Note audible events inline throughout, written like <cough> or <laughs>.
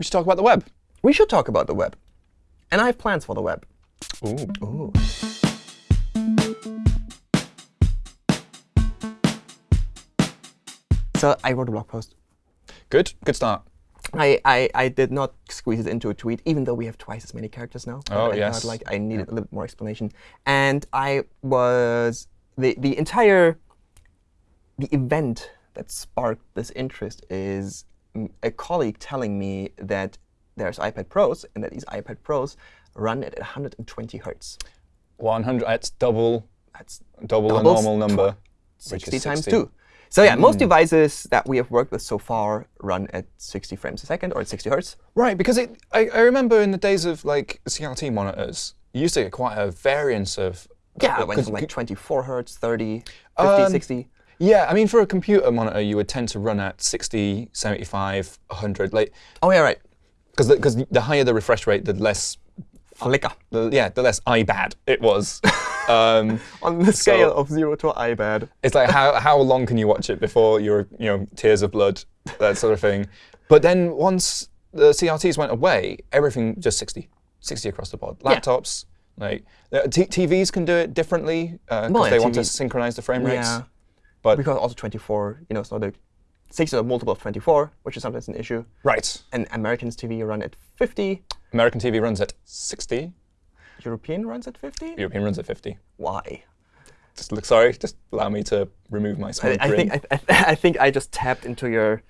We should talk about the web. We should talk about the web. And I have plans for the web. Ooh. Ooh. So I wrote a blog post. Good. Good start. I, I, I did not squeeze it into a tweet, even though we have twice as many characters now. Oh, I yes. Thought, like I needed a little bit more explanation. And I was the the entire the event that sparked this interest is a colleague telling me that there's iPad Pros and that these iPad Pros run at 120 hertz. 100. That's double That's double the normal number. which 60 is times 60. 2. So yeah, most devices that we have worked with so far run at 60 frames a second or at 60 hertz. Right, because it, I, I remember in the days of like CRT monitors, you used to get quite a variance of. Yeah, it went from like 24 hertz, 30, 50, Um, 60. Yeah, I mean, for a computer monitor, you would tend to run at 60, 75, 100. Like, Oh, yeah, right. because the, 'cause the higher the refresh rate, the less, Flicker. the, yeah, the less iBad it was. <laughs> um, On the scale of 0 to iBad. it's like how how long can you watch it before you're you know tears of blood, that sort of thing. But then once the CRTs went away, everything just 60, 60 across the board. Yeah. Laptops, like uh, t TVs can do it differently because Well, yeah, they want to synchronize the frame rates. Yeah. But Because also 24, you know, so the six is a multiple of 24, which is sometimes an issue. right, And Americans TV run at 50. American TV runs at 60. European runs at 50? European runs at 50. Why? Just look, sorry, just allow me to remove my I, I think I, I, <laughs> I think I just tapped into your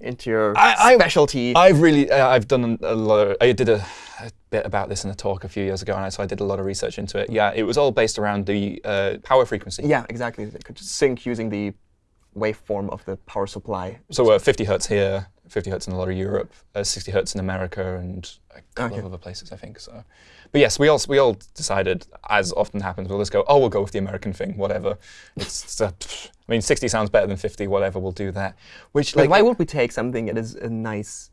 into your I- I- specialty. I've really, uh, I've done a lot. Of, I did a, a bit about this in a talk a few years ago, and I, so I did a lot of research into it. Yeah, it was all based around the uh, power frequency. yeah, exactly. It could just sync using the waveform of the power supply. So uh, 50 hertz here, 50 hertz in a lot of Europe, uh, 60 hertz in America, and a couple Okay. of other places, I think. So, but yes, we all we all decided, as often happens, we'll just go, oh, we'll go with the American thing, whatever. It's, it's a, I mean, 60 sounds better than 50, whatever. We'll do that. Which Like, why would we take something that is a nice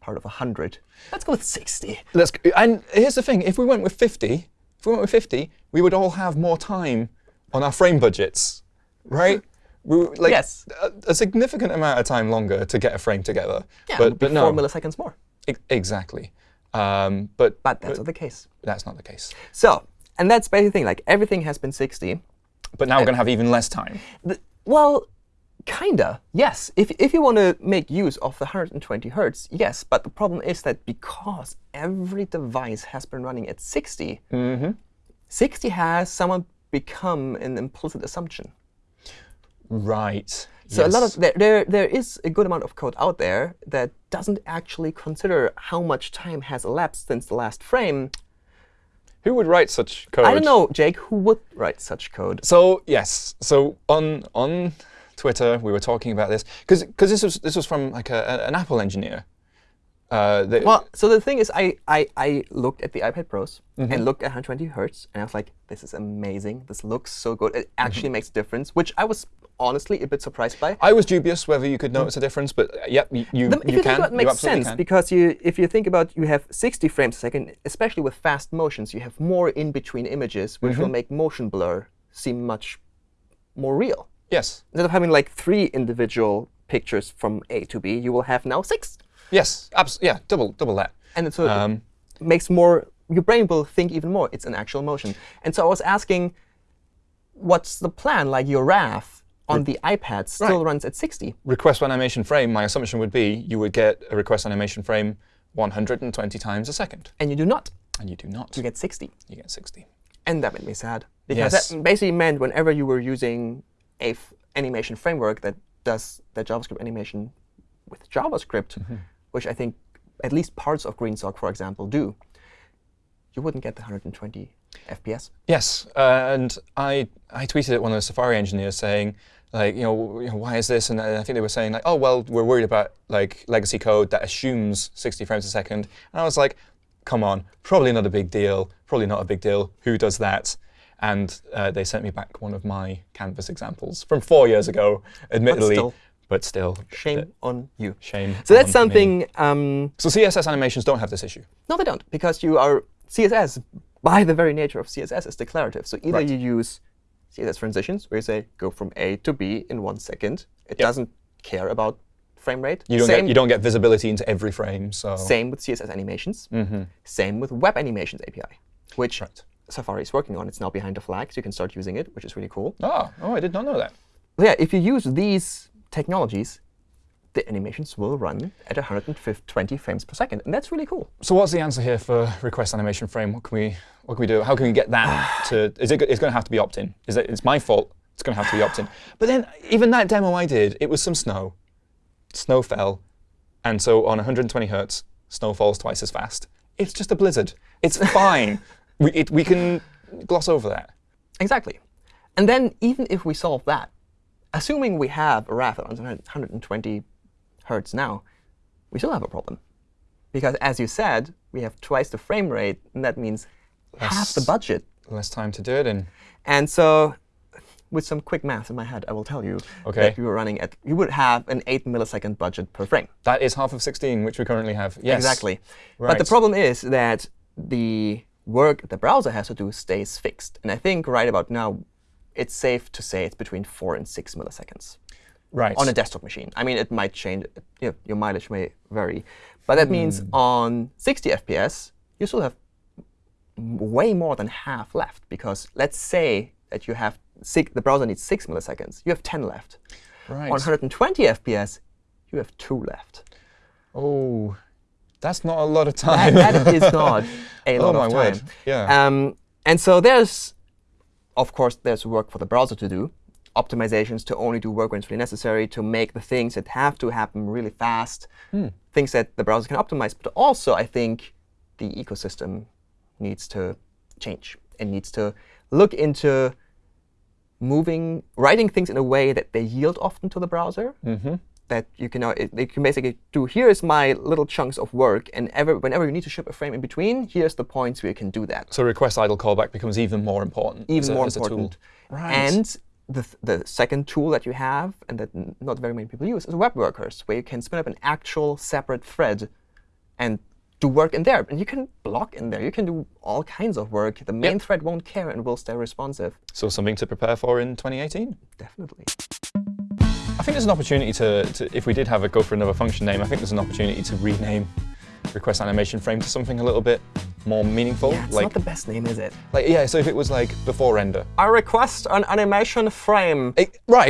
part of 100? Let's go with 60. Let's, and here's the thing: if we went with 50, if we went with 50, we would all have more time on our frame budgets, right? <laughs> We, like Yes. a, a significant amount of time longer to get a frame together. Yeah, but it would be but no, four milliseconds more. e- exactly. Um, but But that's not the case. that's not the case. So, and that's basically the thing. Like everything has been 60. But now we're going to have even less time. The- well, kinda. Yes. If if you want to make use of the 120 hertz, yes. But the problem is that because every device has been running at 60, mm-hmm. 60 has somewhat become an implicit assumption. Right. So a lot of there, there there is a good amount of code out there that doesn't actually consider how much time has elapsed since the last frame. Who would write such code? I don't know, Jake, who would write such code? So yes, so on on Twitter we were talking about this because because this was this was from like a, an Apple engineer. Uh, Well, so the thing is, I, I, I looked at the iPad Pros Mm-hmm. and looked at 120 hertz, and I was like, this is amazing. This looks so good. It actually Mm-hmm. makes a difference, which I was honestly a bit surprised by. I was dubious whether you could notice a difference, but uh, yep, y- you, The- you you, can. it, it makes sense can. because you, if you think about you have 60 frames a second, especially with fast motions, you have more in between images, which Mm-hmm. will make motion blur seem much more real. Yes, Instead of having like three individual pictures from A to B, you will have now six, yes, abs- yeah, double double that. and it of Um, makes more. Your brain will think even more. It's an actual motion. And so I was asking, what's the plan? Like your RAF on the iPad still Right. runs at 60. request animation frame. My assumption would be you would get a request animation frame 120 times a second, And you do not. and you do not. You get 60. You get 60. And that made me sad. Because Yes. that basically meant whenever you were using a f- animation framework that does the JavaScript animation with JavaScript, Mm-hmm. which I think at least parts of GreenSock, for example, do, you wouldn't get the 120 FPS. Yes, uh, and I I tweeted at one of the Safari engineers saying like you know, you know why is this and I think they were saying like oh well we're worried about like legacy code that assumes 60 frames a second and I was like come on probably not a big deal probably not a big deal who does that and uh, they sent me back one of my canvas examples from four years ago admittedly still. but still Shame on you. shame So that's something. Um, so CSS animations don't have this issue no, they don't, because you are CSS. By the very nature of CSS, is declarative. So either Right. you use CSS transitions, where you say go from A to B in one second. It Yep. doesn't care about frame rate. You don't same, get you don't get visibility into every frame. So same with CSS animations. Mhm. Same with Web Animations API, which Right. Safari is working on. It's now behind the flag, so you can start using it, which is really cool. Oh, oh, I did not know that. But yeah, if you use these technologies, the animations will run at 120 frames per second, and that's really cool. So what's the answer here for request animation frame? What can we what can we do? How can we get that <sighs> to? Is it? It's going to have to be opt-in. Is it? It's my fault. It's going to have to be opt-in. But then even that demo I did, it was some snow. Snow fell, and so on 120 hertz, snow falls twice as fast. It's just a blizzard. It's <laughs> fine. we it, we can gloss over that. Exactly. And then even if we solve that, assuming we have a RAF at 120 hertz now, we still have a problem. Because as you said, we have twice the frame rate, and that means half the budget. Less time to do it in. And so with some quick math in my head, I will tell you Okay. that you were running at, you would have an 8 millisecond budget per frame. That is half of 16, which we currently have. Yes. Exactly. But the problem is that the work the browser has to do stays fixed. And I think right about now, it's safe to say it's between 4 and 6 milliseconds Right. on a desktop machine. I mean, it might change. You know, your mileage may vary. But that means Hmm. on 60 FPS, you still have way more than half left. Because let's say that you have six, the browser needs 6 milliseconds. You have 10 left. right. On 120 FPS, you have 2 left. Oh, that's not a lot of That, time. that is <laughs> not a oh lot my of word. time. Yeah. Um, and so there's, of course, there's work for the browser to do. Optimizations to only do work when it's really necessary, to make the things that have to happen really fast, Hmm. things that the browser can optimize. But also, I think the ecosystem needs to change and needs to look into moving, writing things in a way that they yield often to the browser mm-hmm. that you can, it, you can basically do, here's my little chunks of work, and ever, whenever you need to ship a frame in between, here's the points where you can do that. So request idle callback becomes even more important. Even as a, more a important. Right. And the, the second tool that you have, and that not very many people use, is web workers, where you can spin up an actual separate thread and do work in there. And you can block in there. You can do all kinds of work. The main Yep. thread won't care and will stay responsive. so something to prepare for in 2018. Definitely. I think there's an opportunity to, to, if we did have a go for another function name, I think there's an opportunity to rename request animation frame to something a little bit more meaningful. Yeah, it's like, not the best name, is it? like, yeah, so if it was like before render. I request an animation frame. Eh, right,